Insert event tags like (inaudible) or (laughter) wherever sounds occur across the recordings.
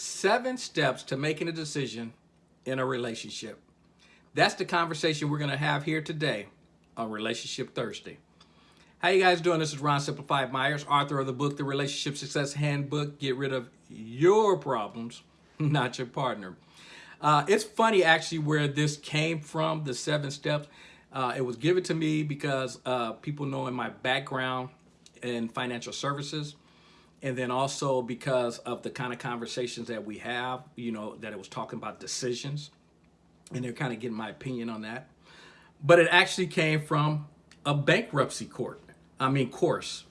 seven steps to making a decision in a relationship. That's the conversation we're going to have here today on Relationship Thursday. How you guys doing? This is Ron Simplified Myers, author of the book, The Relationship Success Handbook. Get rid of your problems, (laughs) not your partner. Uh, it's funny actually where this came from, the seven steps. Uh, it was given to me because uh, people know in my background in financial services, and then also because of the kind of conversations that we have, you know, that it was talking about decisions, and they're kind of getting my opinion on that. But it actually came from a bankruptcy court, I mean, course.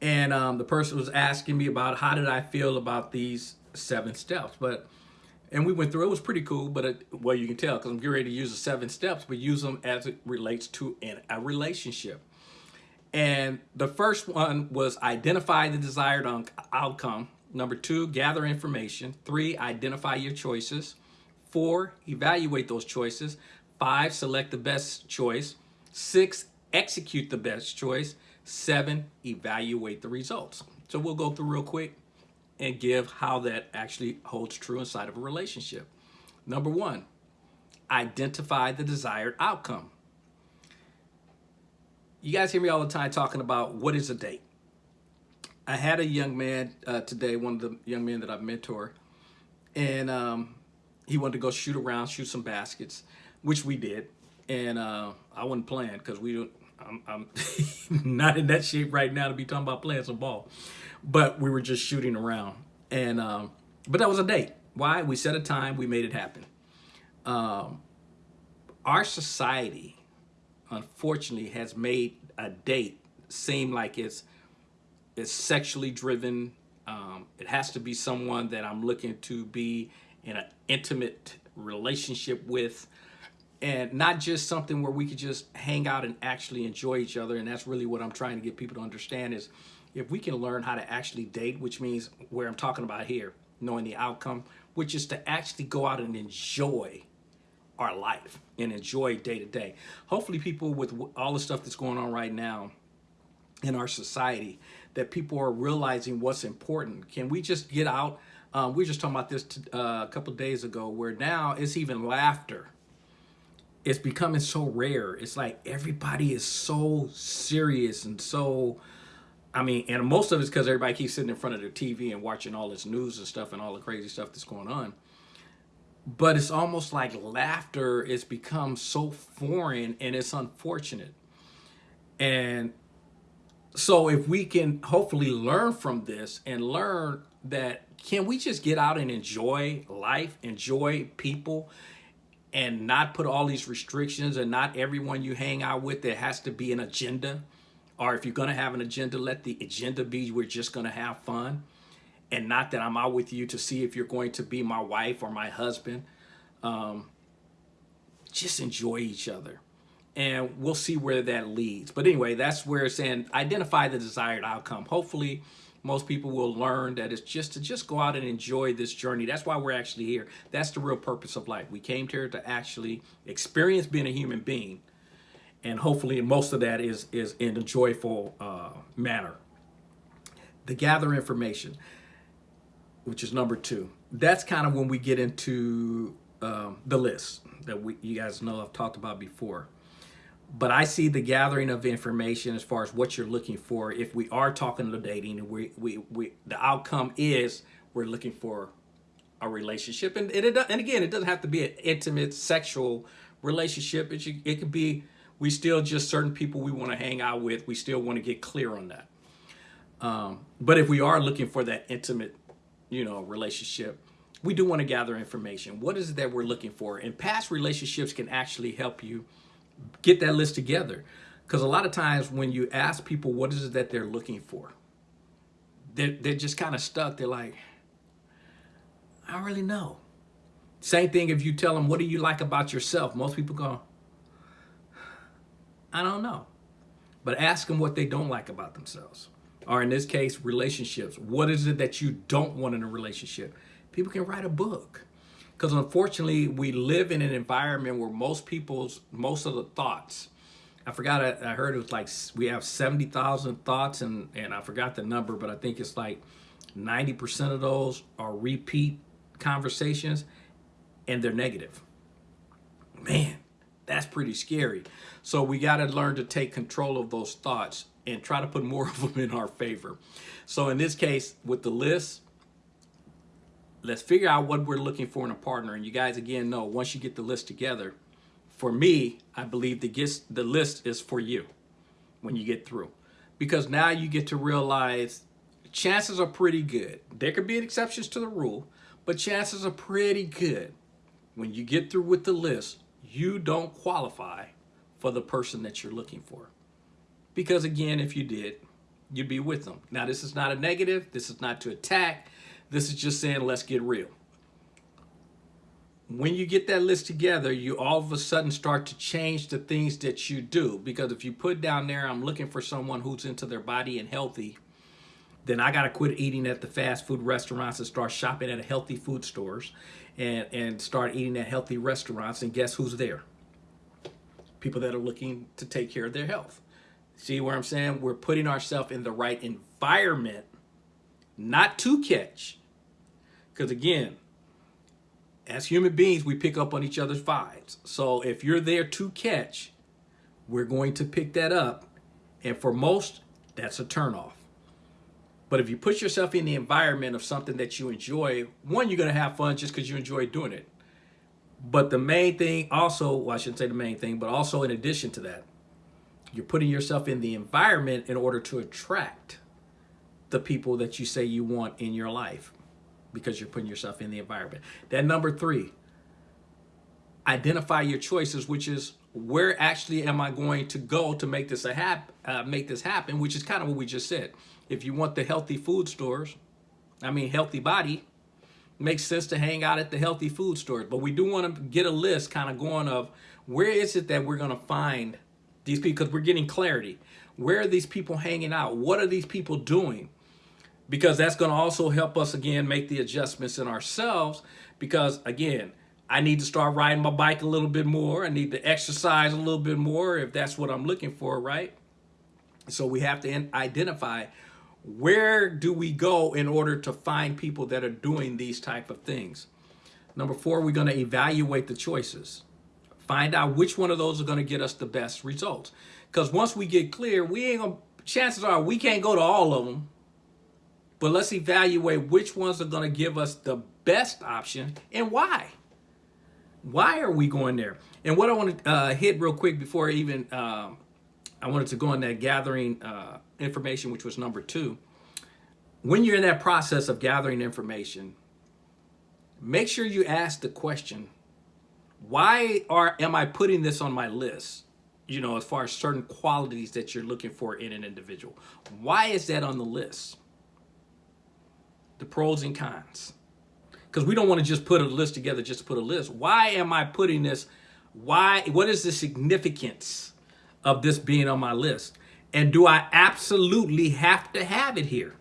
And um, the person was asking me about how did I feel about these seven steps. But and we went through it was pretty cool but it, well you can tell because i'm getting ready to use the seven steps but use them as it relates to in a relationship and the first one was identify the desired outcome. Number two, gather information. Three, identify your choices. Four, evaluate those choices. Five, select the best choice. Six, execute the best choice. Seven, evaluate the results. So we'll go through real quick and give how that actually holds true inside of a relationship. Number one, identify the desired outcome you guys hear me all the time talking about what is a date. I had a young man uh, today, one of the young men that I mentor, and um, he wanted to go shoot around, shoot some baskets, which we did. And uh, I wasn't playing because we don't. I'm, I'm (laughs) not in that shape right now to be talking about playing some ball, but we were just shooting around. And um, but that was a date. Why? We set a time. We made it happen. Um, our society unfortunately has made a date seem like it's it's sexually driven. Um, it has to be someone that I'm looking to be in an intimate relationship with and not just something where we could just hang out and actually enjoy each other. And that's really what I'm trying to get people to understand is if we can learn how to actually date, which means where I'm talking about here, knowing the outcome, which is to actually go out and enjoy our life and enjoy day to day. Hopefully people with all the stuff that's going on right now in our society, that people are realizing what's important. Can we just get out? Um, we were just talking about this uh, a couple days ago where now it's even laughter. It's becoming so rare. It's like everybody is so serious and so, I mean, and most of it's because everybody keeps sitting in front of their TV and watching all this news and stuff and all the crazy stuff that's going on but it's almost like laughter has become so foreign and it's unfortunate. And so if we can hopefully learn from this and learn that can we just get out and enjoy life, enjoy people, and not put all these restrictions and not everyone you hang out with there has to be an agenda. Or if you're going to have an agenda, let the agenda be we're just going to have fun and not that I'm out with you to see if you're going to be my wife or my husband. Um, just enjoy each other and we'll see where that leads. But anyway, that's where it's saying identify the desired outcome. Hopefully, most people will learn that it's just to just go out and enjoy this journey. That's why we're actually here. That's the real purpose of life. We came here to actually experience being a human being. And hopefully most of that is, is in a joyful uh, manner. To gather information which is number two. That's kind of when we get into um, the list that we, you guys know I've talked about before. But I see the gathering of information as far as what you're looking for. If we are talking to dating, we, we, we the outcome is we're looking for a relationship, and and, it, and again, it doesn't have to be an intimate sexual relationship. It should, it could be we still just certain people we want to hang out with. We still want to get clear on that. Um, but if we are looking for that intimate you know, relationship, we do want to gather information. What is it that we're looking for? And past relationships can actually help you get that list together. Because a lot of times when you ask people what is it that they're looking for, they're, they're just kind of stuck. They're like, I don't really know. Same thing if you tell them, what do you like about yourself? Most people go, I don't know. But ask them what they don't like about themselves or in this case, relationships. What is it that you don't want in a relationship? People can write a book. Because unfortunately, we live in an environment where most people's, most of the thoughts, I forgot, I, I heard it was like, we have 70,000 thoughts and, and I forgot the number, but I think it's like 90% of those are repeat conversations and they're negative. Man, that's pretty scary. So we got to learn to take control of those thoughts and try to put more of them in our favor. So in this case, with the list, let's figure out what we're looking for in a partner. And you guys, again, know once you get the list together, for me, I believe the, gist, the list is for you when you get through. Because now you get to realize chances are pretty good. There could be exceptions to the rule, but chances are pretty good when you get through with the list, you don't qualify for the person that you're looking for. Because again, if you did, you'd be with them. Now, this is not a negative. This is not to attack. This is just saying, let's get real. When you get that list together, you all of a sudden start to change the things that you do. Because if you put down there, I'm looking for someone who's into their body and healthy, then I got to quit eating at the fast food restaurants and start shopping at healthy food stores and, and start eating at healthy restaurants. And guess who's there? People that are looking to take care of their health. See where I'm saying? We're putting ourselves in the right environment, not to catch. Because again, as human beings, we pick up on each other's vibes. So if you're there to catch, we're going to pick that up. And for most, that's a turnoff. But if you put yourself in the environment of something that you enjoy, one, you're going to have fun just because you enjoy doing it. But the main thing also, well, I shouldn't say the main thing, but also in addition to that, you're putting yourself in the environment in order to attract the people that you say you want in your life because you're putting yourself in the environment. Then number three, identify your choices, which is where actually am I going to go to make this a hap uh, make this happen, which is kind of what we just said. If you want the healthy food stores, I mean healthy body, makes sense to hang out at the healthy food stores. But we do want to get a list kind of going of where is it that we're going to find these people because we're getting clarity. Where are these people hanging out? What are these people doing? Because that's going to also help us again make the adjustments in ourselves. Because again, I need to start riding my bike a little bit more. I need to exercise a little bit more if that's what I'm looking for, right? So we have to identify where do we go in order to find people that are doing these type of things. Number four, we're going to evaluate the choices. Find out which one of those are going to get us the best results. Because once we get clear, we ain't gonna, chances are we can't go to all of them. But let's evaluate which ones are going to give us the best option and why. Why are we going there? And what I want to uh, hit real quick before even um, I wanted to go on that gathering uh, information, which was number two. When you're in that process of gathering information, make sure you ask the question, why are am I putting this on my list? You know, as far as certain qualities that you're looking for in an individual. Why is that on the list? The pros and cons. Because we don't want to just put a list together just to put a list. Why am I putting this? Why? What is the significance of this being on my list? And do I absolutely have to have it here?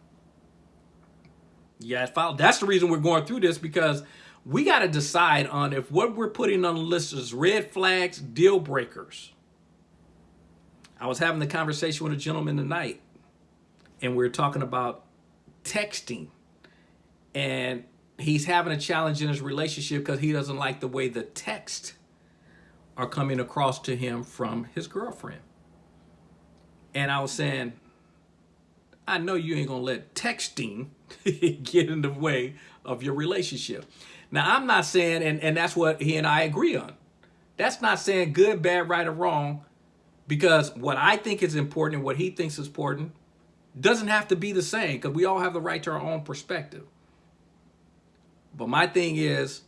Yeah, that's the reason we're going through this because we got to decide on if what we're putting on the list is red flags, deal breakers. I was having the conversation with a gentleman tonight and we are talking about texting and he's having a challenge in his relationship because he doesn't like the way the text are coming across to him from his girlfriend. And I was saying, I know you ain't gonna let texting (laughs) get in the way of your relationship. Now, I'm not saying, and, and that's what he and I agree on. That's not saying good, bad, right, or wrong, because what I think is important and what he thinks is important doesn't have to be the same, because we all have the right to our own perspective. But my thing is,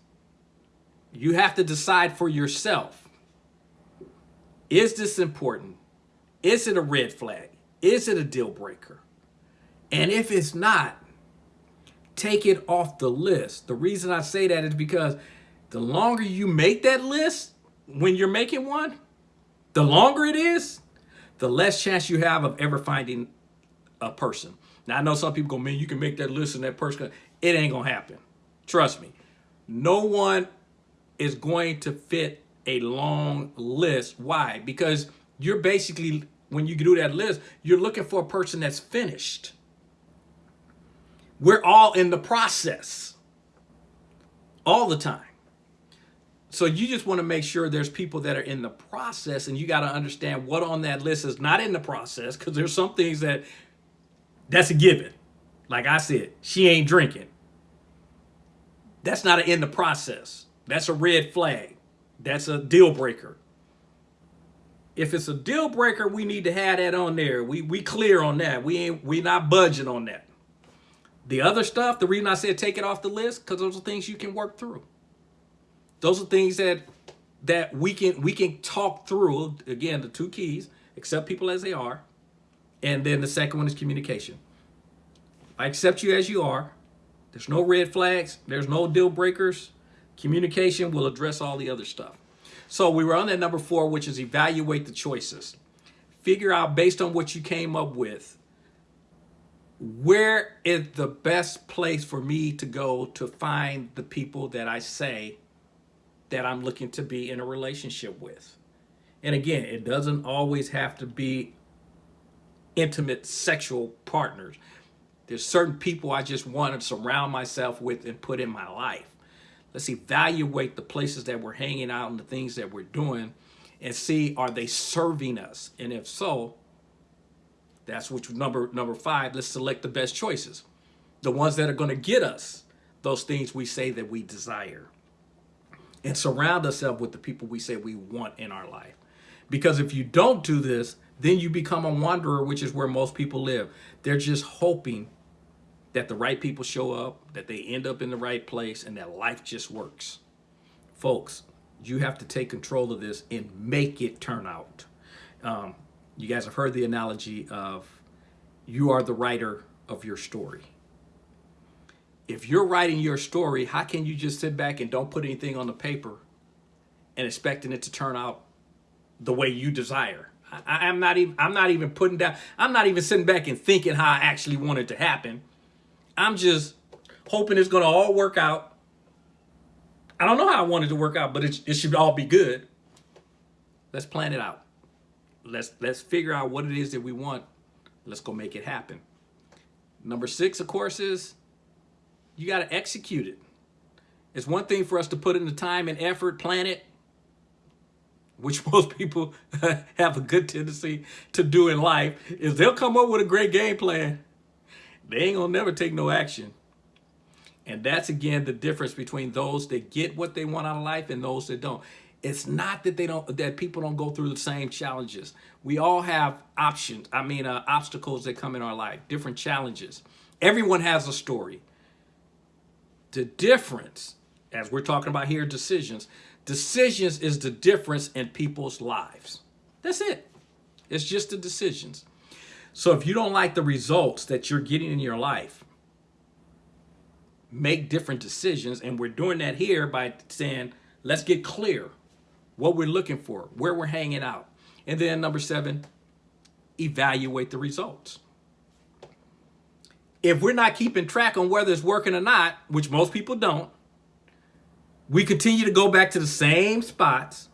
you have to decide for yourself. Is this important? Is it a red flag? Is it a deal breaker? And if it's not, take it off the list. The reason I say that is because the longer you make that list when you're making one, the longer it is, the less chance you have of ever finding a person. Now, I know some people go, man, you can make that list and that person, it ain't going to happen. Trust me. No one is going to fit a long list. Why? Because you're basically, when you do that list, you're looking for a person that's finished. We're all in the process. all the time. So you just want to make sure there's people that are in the process and you got to understand what on that list is not in the process because there's some things that that's a given. Like I said, she ain't drinking. That's not in the process. That's a red flag. That's a deal breaker. If it's a deal breaker, we need to have that on there. We we clear on that. We ain't we not budging on that. The other stuff, the reason I said take it off the list, because those are things you can work through. Those are things that that we can we can talk through. Again, the two keys: accept people as they are, and then the second one is communication. I accept you as you are. There's no red flags. There's no deal breakers. Communication will address all the other stuff. So we were on that number four, which is evaluate the choices. Figure out based on what you came up with, where is the best place for me to go to find the people that I say that I'm looking to be in a relationship with. And again, it doesn't always have to be intimate sexual partners. There's certain people I just want to surround myself with and put in my life. Let's evaluate the places that we're hanging out and the things that we're doing and see are they serving us? And if so, that's which number number five, let's select the best choices. The ones that are going to get us those things we say that we desire and surround ourselves with the people we say we want in our life. Because if you don't do this, then you become a wanderer, which is where most people live. They're just hoping that the right people show up, that they end up in the right place, and that life just works. Folks, you have to take control of this and make it turn out. Um, you guys have heard the analogy of you are the writer of your story if you're writing your story, how can you just sit back and don't put anything on the paper and expecting it to turn out the way you desire? I, am not even I'm not even putting down I'm not even sitting back and thinking how I actually want it to happen. I'm just hoping it's gonna all work out. I don't know how I want it to work out, but it, it should all be good. Let's plan it out. Let's let's figure out what it is that we want. Let's go make it happen. Number six, of course, is you got to execute it. It's one thing for us to put in the time and effort, plan it, which (laughs) most people (laughs) have a good tendency to do in life, is they'll come up with a great game plan. They ain't gonna never take no action. And that's again the difference between those that get what they want out of life and those that don't. It's not that they don't that people don't go through the same challenges. We all have options. I mean, uh, obstacles that come in our life, different challenges. Everyone has a story. The difference, as we're talking about here, decisions, decisions is the difference in people's lives. That's it. It's just the decisions. So if you don't like the results that you're getting in your life, make different decisions. And we're doing that here by saying, let's get clear what we're looking for, where we're hanging out. And then number seven, evaluate the results if we're not keeping track on whether it's working or not, which most people don't, we continue to go back to the same spots.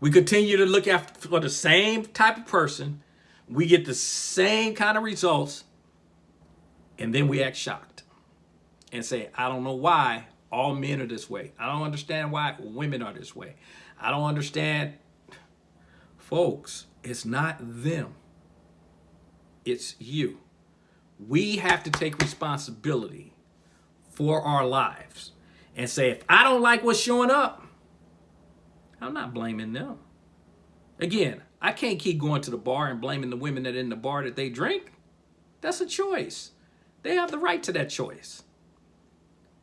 We continue to look after for the same type of person. We get the same kind of results. And then we act shocked and say, I don't know why all men are this way. I don't understand why women are this way. I don't understand. Folks, it's not them. It's you we have to take responsibility for our lives and say, if I don't like what's showing up, I'm not blaming them. Again, I can't keep going to the bar and blaming the women that in the bar that they drink. That's a choice. They have the right to that choice.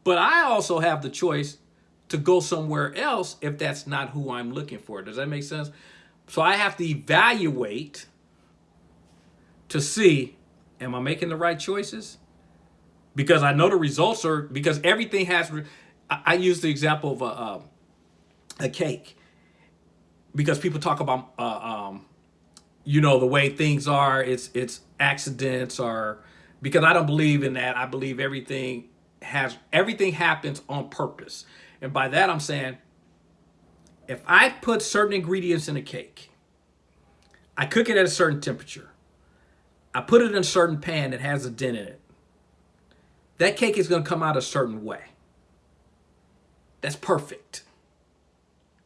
But I also have the choice to go somewhere else if that's not who I'm looking for. Does that make sense? So I have to evaluate to see Am I making the right choices? Because I know the results are, because everything has, I, I use the example of a, a, a, cake. Because people talk about, uh, um, you know, the way things are, it's, it's accidents or, because I don't believe in that. I believe everything has, everything happens on purpose. And by that I'm saying, if I put certain ingredients in a cake, I cook it at a certain temperature, I put it in a certain pan that has a dent in it. That cake is going to come out a certain way. That's perfect.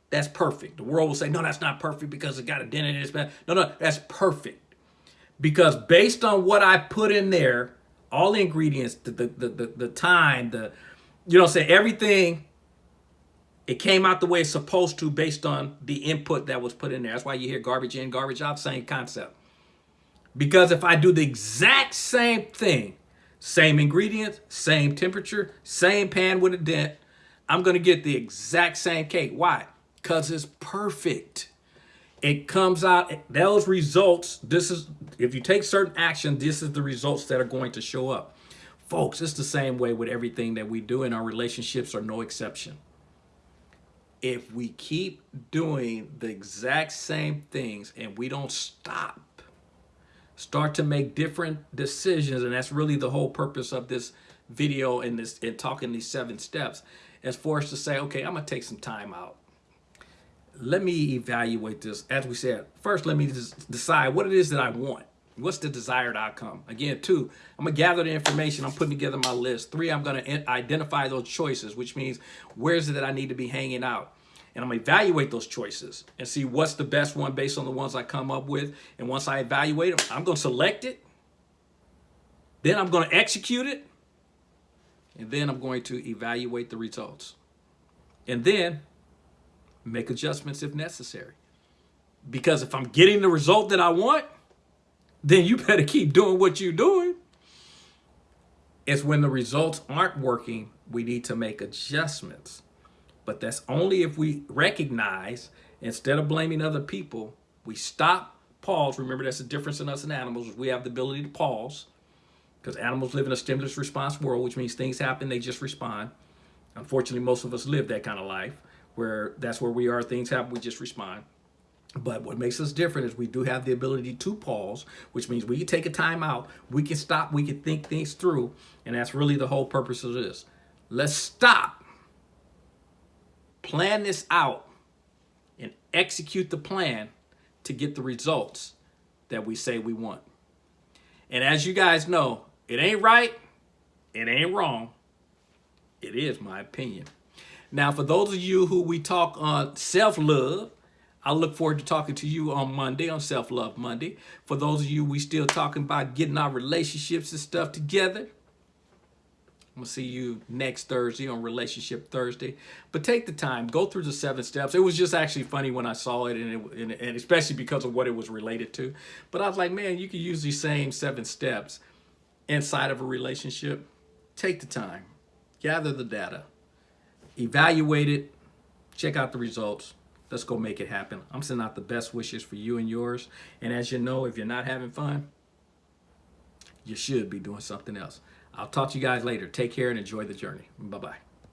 That's perfect. The world will say, no, that's not perfect because it got a dent in it. No, no, that's perfect. Because based on what I put in there, all the ingredients, the, the, the, the, time, the, you know, say everything, it came out the way it's supposed to based on the input that was put in there. That's why you hear garbage in, garbage out, same concept. Because if I do the exact same thing, same ingredients, same temperature, same pan with a dent, I'm going to get the exact same cake. Why? Because it's perfect. It comes out, those results, this is, if you take certain action, this is the results that are going to show up. Folks, it's the same way with everything that we do, and our relationships are no exception. If we keep doing the exact same things and we don't stop, start to make different decisions, and that's really the whole purpose of this video and this and talking these seven steps, is for us to say, okay, I'm gonna take some time out. Let me evaluate this. As we said, first, let me decide what it is that I want. What's the desired outcome? Again, two, I'm gonna gather the information. I'm putting together my list. Three, I'm gonna identify those choices, which means where's it that I need to be hanging out? And I'm gonna evaluate those choices and see what's the best one based on the ones I come up with. And once I evaluate them, I'm gonna select it. Then I'm gonna execute it. And then I'm going to evaluate the results. And then make adjustments if necessary. Because if I'm getting the result that I want, then you (laughs) better keep doing what you're doing. It's when the results aren't working, we need to make adjustments. But that's only if we recognize, instead of blaming other people, we stop, pause. Remember, that's the difference in us and animals. We have the ability to pause because animals live in a stimulus response world, which means things happen, they just respond. Unfortunately, most of us live that kind of life where that's where we are, things happen, we just respond. But what makes us different is we do have the ability to pause, which means we can take a time out, we can stop, we can think things through, and that's really the whole purpose of this. Let's stop, plan this out, and execute the plan to get the results that we say we want. And as you guys know, it ain't right, it ain't wrong, it is my opinion. Now, for those of you who we talk on self-love, I look forward to talking to you on Monday, on Self-Love Monday. For those of you we still talking about getting our relationships and stuff together, I'm to see you next Thursday on Relationship Thursday. But take the time, go through the seven steps. It was just actually funny when I saw it, and, it, and, and especially because of what it was related to. But I was like, man, you can use these same seven steps inside of a relationship. Take the time, gather the data, evaluate it, check out the results, Let's go make it happen. I'm sending out the best wishes for you and yours. And as you know, if you're not having fun, you should be doing something else. I'll talk to you guys later. Take care and enjoy the journey. Bye-bye.